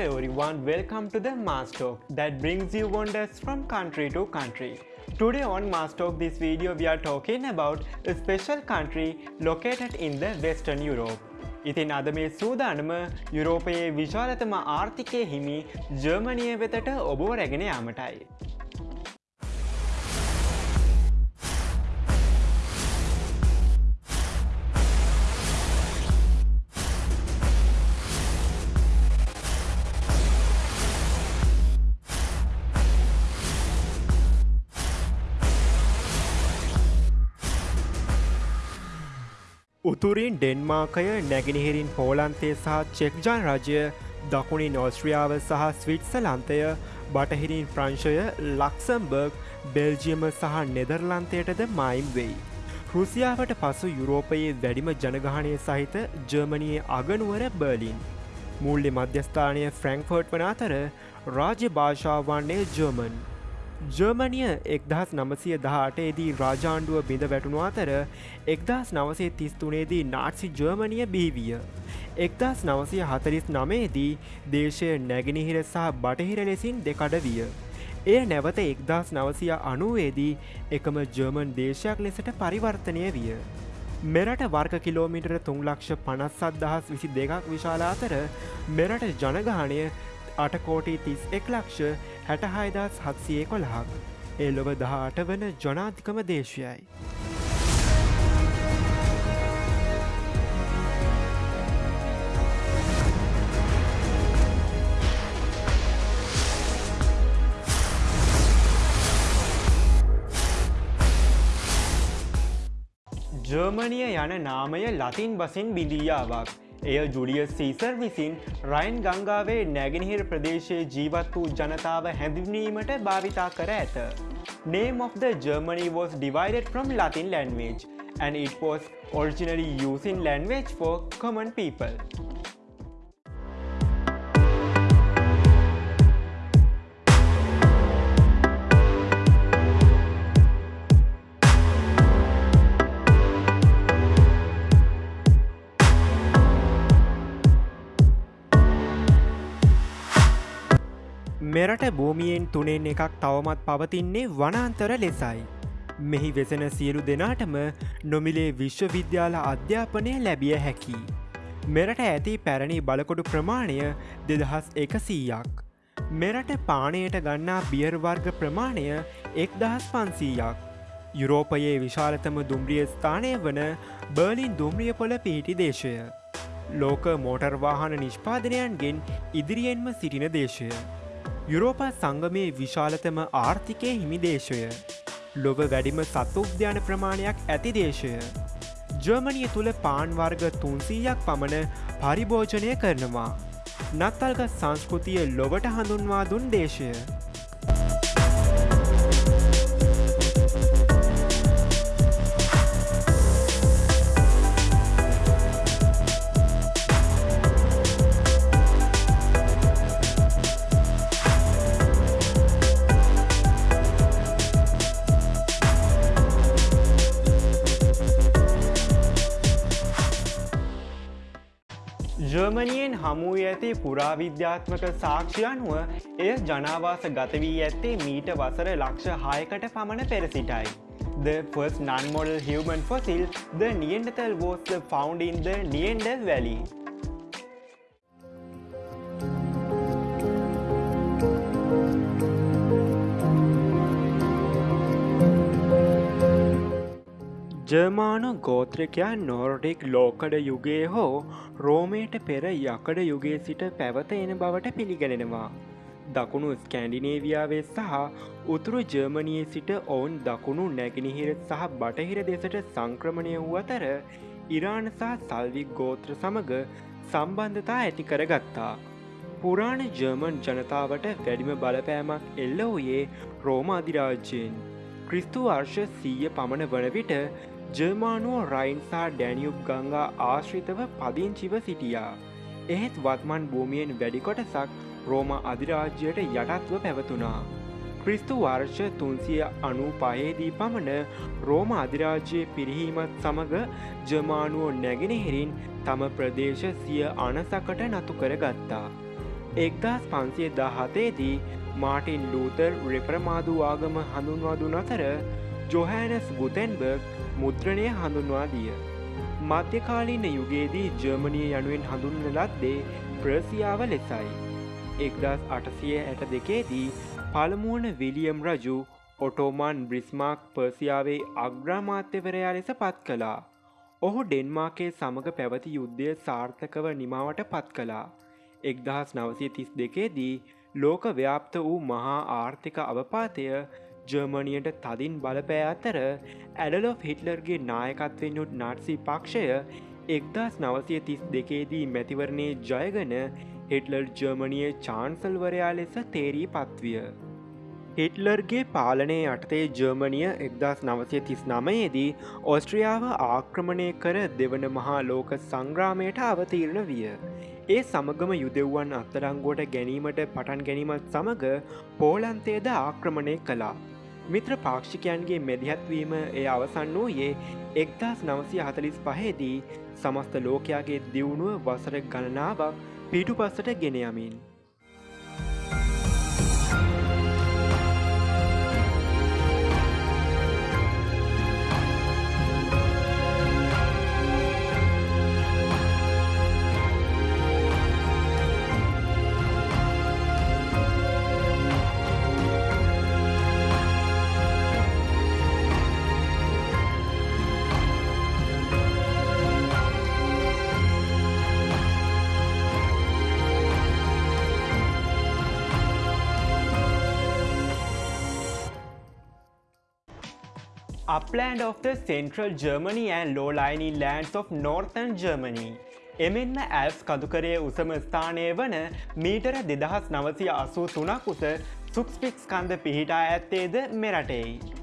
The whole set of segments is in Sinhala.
everyone, welcome to the Mars Talk that brings you wonders from country to country. Today on Mars Talk this video we are talking about a special country located in the Western Europe. ඉතින් අද මේ සූදානම යුරෝපයේ විශාලතම ආර්ථිකය හිමි ජර්මණිය වෙතට ඔබෝ රැගෙන යාමටයි. උතුරින් ඩෙන්මාකය නැගෙනහිරින් පෝලන්තේ සහ චෙක්ජාන් රජය දකුණින් ඔස්ට්‍රියාව සහ ස්විට්සලන්තය බටහිරින් ප්‍රංශය ලක්සම්බර්ග් බෙල්ජියම සහ නෙදර්ලන්තයටද මයිම් වෙයි. රුසියාවට පසු යුරෝපයේ වැඩිම ජනගහනය සහිත ජර්මණයේ අගනුවර බර්ලින්. මුල්ලි මධ්‍යස්ථානය ෆ්‍රැංක්ෆර්ට් වන අතර රාජ්‍ය භාෂාවන්නේ ජර්මන්. ජර්මනිය එක්දහස් නමසය දහටේදී රාජාණ්ඩුව බිඳ වැටුණු අතර එක්දස් නවසේ තිස්තුනේදී නාට්සි ජර්මනිය බිහිවිය. එක්දස් නවසය හතරිස් නමේදී දේශය නැගෙනහිර සහ බටහිර ලෙසින් දෙකඩ විය. එය නැවත එක්දස් නවසය අනුවේදී එකම ජර්මන් දේශයක් ලෙසට පරිවර්තනය විය. මෙරට වර්ක කිලෝමිටර තුන්ලක්ෂ පනස්සත් දහස් විසි දෙකක් විශාල අතර මෙරට ජනගානය අටකෝටි තිස් එක් ලක්ෂ හැටහයිදස් හත්සියේ කොළහක් ඒ ලොව දහට වන ජනාධිකම දේශයයි. ජර්මණිය යන නාමය ලතින් බසින් බිඳීයාවක්. එය ජුලියස් සීසර් විසින් රයින් ගංගාවේ නැගෙනහිර ප්‍රදේශයේ ජීවත් වූ ජනතාව හැඳින්වීමට භාවිතා කර ඇත. Name of the Germany was divided from Latin language and it was originally used in language for common people. මෙරට භූමියෙන් තුනෙන් එකක් තවමත් පවතින්නේ වනාන්තර ලෙසයි. මෙහි වෙසෙන සියලු දෙනාටම නොමිලේ විශ්වවිද්‍යාල අධ්‍යාපනය ලැබිය හැකි. මෙරට ඇති පැරණි බලකොඩු ප්‍රමාණය දෙදහස් එකසීයක්. මෙරට පානයට ගන්නා බියර්වර්ග ප්‍රමාණය එක්දහස් පන්සීයක්. යුරෝපයේ විශාලතම දුම්රිය ස්ථානය වන බර්ලින් දුම්රිය පොල පිහිටි දේශය. ලෝක මෝටර්වාහන නිෂ්පාදනයන්ගෙන් ඉදිරියෙන්ම සිටින දේශය. යුරෝපා සංගමයේ විශාලතම ආර්ථිකය හිමිදේශය. ලොව වැඩිම සත්තුද්‍යාන ප්‍රමාණයක් ඇති දේශය. ජර්මනිය තුළ පාන්වර්ග තුන්සීයක් පමණ පරිභෝජනය කරනවා. නත්තල්ගත් සංස්කෘතිය ලොවට හඳුන්වා දුන් දේශය. ජර්මනියෙන් හමුව ඇති පුරාවිද්‍යාත්මක සාක්ෂයනුව එය ජනාවාස ගතවී ඇත්තේ මීට වසර ලක්ෂ හයකට පමණ පෙරසිටයි. The first non-model human fossil, the Neanderthal was found in the Neanderthal Valley. ජර්මානු ගෝත්‍රිකයන් නෝර්ඩික් ලෝකඩ යුගයේ හෝ රෝමයට පෙර යකඩ යුගේ සිට පැවත එන බවට පිළිගැනෙනවා. දකුණු ස්කෑන්ඩිනේවියාවේ සහ උතුරු ජර්මණයේ සිට ඔවුන් දකුණු නැගෙනහිර සහ බටහිර දෙසට සංක්‍රමණය වූ අතර ඉරාණ සහ සල්වික් ගෝත්‍ර සමඟ සම්බන්ධතා ඇති කරගත්තා. පුරාණ ජර්මන් ජනතාවට වැඩිම බලපෑමක් එල්ල වූයේ රෝම අධිරාජ්‍යයෙන්. ක්‍රිස්තු වර්ෂ සීය පමණ වන විට ජර්මානුව රයින්සා ඩැනියුබ් ගංගා ආශ්‍රිතව පදිංචිව සිටියා. එහෙත් වත්මන් භූමියෙන් වැඩිකොටසක් රෝම අධිරාජ්‍යයට යටත්ව පැවතුනා. ක්‍රිස්තු වර්ෂ තුන්සිය අනු පහේදී පමණ රෝම අධිරාජ්‍යය පිරිහීමත් සමඟ ජමානුවෝ නැගෙනහෙරින් තම ප්‍රදේශ සිය අනසකට නතු කර ගත්තා. එක්දස් පන්සිය දහතේදී මාටින් ලූතර් රෙපරමාදු ආගම හඳුන්වාදුන අතර ජොහැනස් ගුතැන්බර්ග් මුද්‍රණය හඳුන්වා දිය. මධ්‍යකාලීන යුගයේදී ජර්මණිය යනුවෙන් හඳුන්න ලද්දේ ප්‍රසියාව ලෙසයි. එක්දස් අටසිය ඇට දෙකේදී පළමුුවන විලියම් රජු ඔටෝමන් බ්‍රිස්මාක් පර්සියාවේ අග්‍රාමාත්‍යවරයා ලෙස පත් කළා. ඔහු ඩෙන්මාකේ සමඟ පැවති යුද්ධය සාර්ථකව නිමාවට පත් කළා. එක්දහස් නවසය තිස් දෙකේදී ලෝක ව්‍යාප්ත වූ මහා ආර්ථික අවපාතය ජර්මණියට තදින් බලපෑ අතර ඇඩලො හිටලර්ගේ නායකත්වෙන් යුත් නාට්සි පක්ෂය එක්දස් නවසය තිස් දෙකේදී මැතිවරණය ජයගන හිටලර් ජර්මණිය චාන්සල්වරයා ලෙස තේරී පත්විය. හිටලර්ගේ පාලනය යටතේ ජර්මණිය එක්දස් නවසය තිස් නමයේදී ඔස්ට්‍රියාව ආක්‍රමණය කර දෙවන මහා ලෝක සංග්‍රාමයට අවතීරණ විය. ඒ සමගම යුදෙව්වන් අත්තරංගුවට ගැනීමට පටන් ගැනීමත් සමඟ පෝලන්තේද ආක්‍රමණය කළා. මිත්‍ර පාක්ෂිකයන්ගේ මෙදිහත්වීම එය අවසන් වූයේ එක්දස් නවසය හතලිස් පහේදී සමස්ත ලෝකයාගේ දියුණුව වසර ගණනාවක් පිටු පස්සට ගෙනයමින්. Upland of the central Germany and low-lying lands of northern Germany. එමෙන්ම ඇල්ස් කදුකරේ උසම ස්ථානය වන මීටර දෙදහස් නවසය අසූ තුනක් උස සුක්ස්පික්ස් කන්ද පිහිටා ඇත්තේද මෙරටෙයි.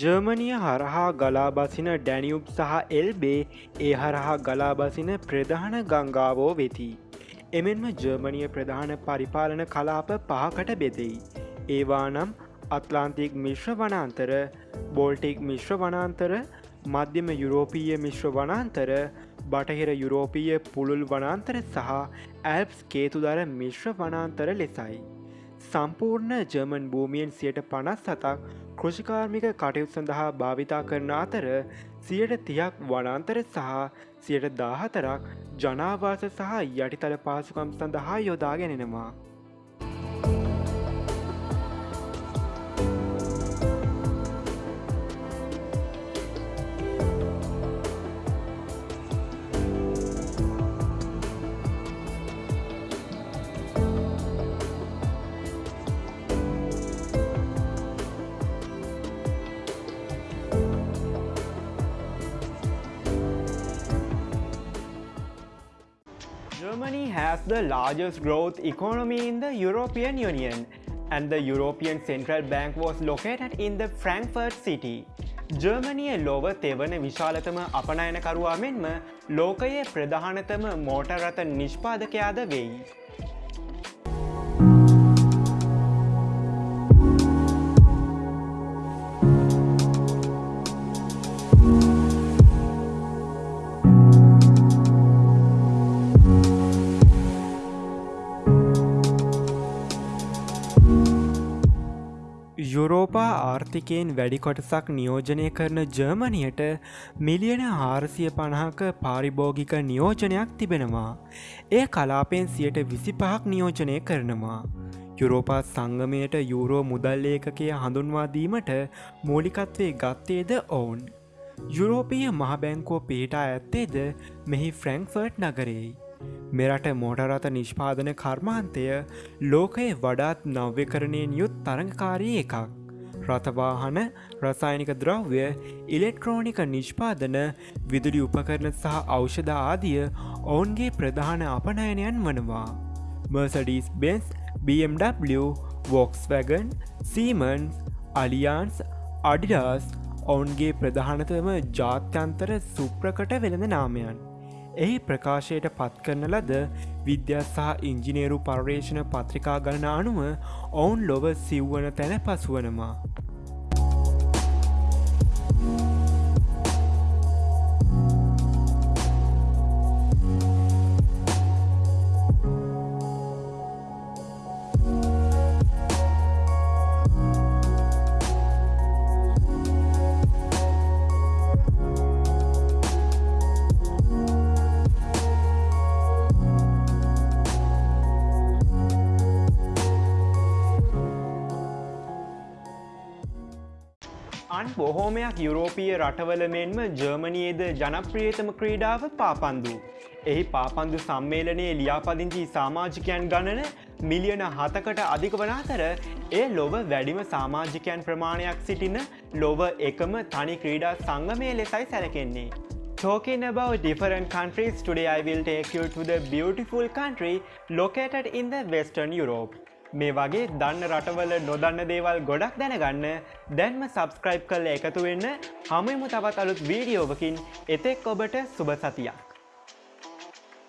ජර්මනිය හරහා ගලාබසින ඩැනියුබ් සහ එල්බේ ඒ හරහා ගලාබසින ප්‍රධාන ගංගාවෝ වෙති. එමෙන්ම ජර්මනිය ප්‍රධාන පරිපාලන කලාප පහකට බෙදෙයි. ඒවා නම් අත්ලාන්තික් මිශ්‍ර වනාන්තර බෝල්ටික් මිශ්‍ර වනාන්තර මධ්‍යම යුරෝපීය මිශ්‍ර වනාන්තර බටහිර යුරෝපීය පුළුල් වනාන්තර සහ ඇල්ප්ස් කේතුදර මිශ්‍ර වනාන්තර ලෙසයි. සම්පූර්ණ ජර්මන් භූමියෙන් සියට පනස් සතක් කෘෂිකාර්මික කටයුත් සඳහා භාවිතා කරන අතර සියට තියක් වනන්තර සහ සියට දාහතරක් ජනාවාස සහ යටිතල පාසුකම් සඳහා යොදා ගැනෙනවා. The largest growth economy in the European Union and the European Central Bank was located in the Frankfurt city. ජර්මනිය ලොව තෙවන විශාලතම අපනයනකරුවා මෙන්ම ලෝකයේ ප්‍රධානතම මෝටරත නිෂ්පාදකයාද වෙයි. යුරෝපා ආර්ථිකයෙන් වැඩි කොටසක් නියෝජනය කරන ජර්මණයට මිලියන හාරසිය පණහක පාරිභෝගික නියෝජනයක් තිබෙනවා. ඒ කලාපෙන් සියට විසි පහක් නියෝජනය කරනවා. යුරෝපා සංගමයට යුරෝ මුදල්ලේකකය හඳුන්වාදීමට මූලිකත්වේ ගත්තේද ඔවුන්. යුරෝපීය මහබැංකෝ පිහිටා ඇත්තේද මෙහි ෆ්‍රැන්ක්ෆර්ට් නගරෙයි. මෙරට මෝටරත නිෂ්පාදන කර්මාන්තය ලෝකයේ වඩාත් නව්‍යකරණයෙන් යුත් තරඟකාරී එකක්. රථවාහන රසායනික ද්‍රව්‍ය ඉලෙක්ට්‍රෝනික නිෂ්පාදන විදුලි උපකරණ සහ ඖෂධ ආදිය ඔවුන්ගේ ප්‍රධාන අපනයනයන් වනවා. මර්සඩීස් බෙන්ස් BMW වොක්ස්වැගන් සීමන්ස් අලියන්ස් අඩිඩාස් ඔවුන්ගේ ප්‍රධානතම ජාත්‍යන්තර සුප්‍රකට වෙළඳ නාමයන්. එහි ප්‍රකාශයට පත් කරන ලද විද්‍යා සහ ඉංජිනේරු පර්යේෂණ පත්‍රිකා ගණන අනුව ඔවුන් ලොව සිව්වන තැන පසුවනවා. අන් බොහෝමයක් යුරෝපීය රටවල මෙන්ම ජර්මනයේද ජනප්‍රියතම ක්‍රීඩාව පාපන්දු. එහි පාපන්දු සම්මේලනයේ ලියාපදිංචි සාමාජිකයන් ගණන මිලියන හතකට අධික වන අතර ඒ ලොව වැඩිම සාමාජිකයන් ප්‍රමාණයක් සිටින ලොව එකම තනි ක්‍රීඩා සංගමය ලෙසයි සැලකෙන්නේ. Talking about different countries, today I will take you to the beautiful country located in the Western Europe. මේ වගේ දන්න රටවල නොදන්න දේවල් ගොඩක් දැනගන්න දැන්ම සබස්ක්‍රයිබ් කල්ල එකතු වෙන්න හමයමු තවත් අලුත් වීඩියෝවකින් එතෙක් ඔබට සුභ සතියක්.